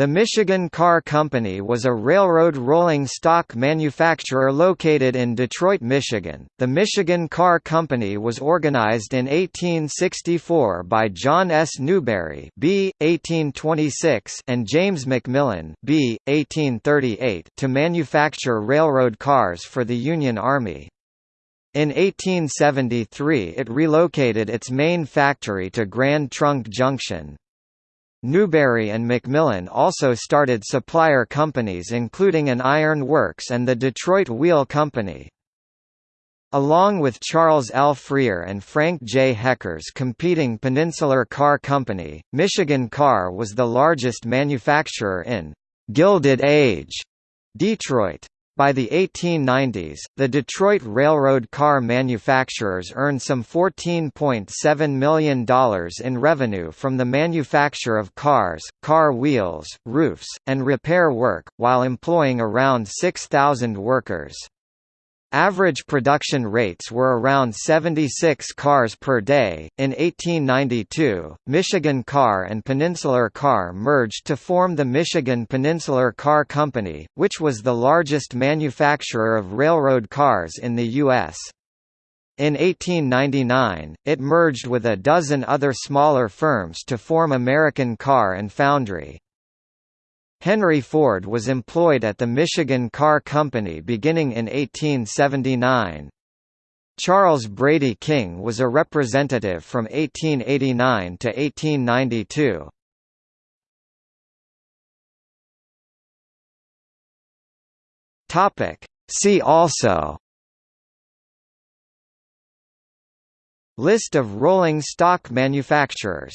The Michigan Car Company was a railroad rolling stock manufacturer located in Detroit, Michigan. The Michigan Car Company was organized in 1864 by John S. Newberry (B. 1826) and James McMillan (B. 1838) to manufacture railroad cars for the Union Army. In 1873 it relocated its main factory to Grand Trunk Junction. Newberry and McMillan also started supplier companies including an iron works and the Detroit Wheel Company. Along with Charles L. Freer and Frank J. Hecker's competing Peninsular Car Company, Michigan Car was the largest manufacturer in «Gilded Age» Detroit. By the 1890s, the Detroit railroad car manufacturers earned some $14.7 million in revenue from the manufacture of cars, car wheels, roofs, and repair work, while employing around 6,000 workers. Average production rates were around 76 cars per day. In 1892, Michigan Car and Peninsular Car merged to form the Michigan Peninsular Car Company, which was the largest manufacturer of railroad cars in the U.S. In 1899, it merged with a dozen other smaller firms to form American Car and Foundry. Henry Ford was employed at the Michigan Car Company beginning in 1879. Charles Brady King was a representative from 1889 to 1892. Topic. See also List of rolling stock manufacturers